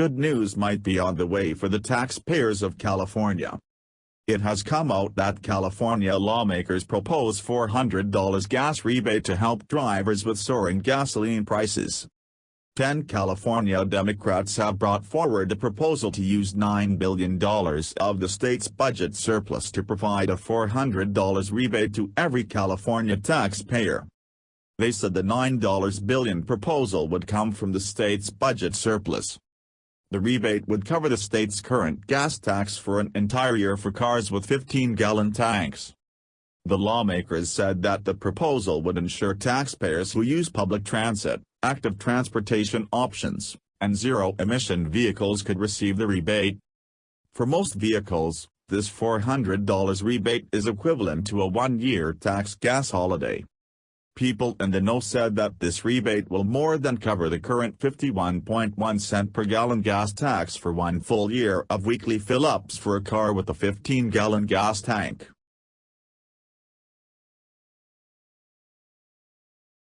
good news might be on the way for the taxpayers of California. It has come out that California lawmakers propose $400 gas rebate to help drivers with soaring gasoline prices. Ten California Democrats have brought forward a proposal to use $9 billion of the state's budget surplus to provide a $400 rebate to every California taxpayer. They said the $9 billion proposal would come from the state's budget surplus. The rebate would cover the state's current gas tax for an entire year for cars with 15-gallon tanks. The lawmakers said that the proposal would ensure taxpayers who use public transit, active transportation options, and zero-emission vehicles could receive the rebate. For most vehicles, this $400 rebate is equivalent to a one-year tax gas holiday. People in the know said that this rebate will more than cover the current 51.1 cent per gallon gas tax for one full year of weekly fill-ups for a car with a 15-gallon gas tank.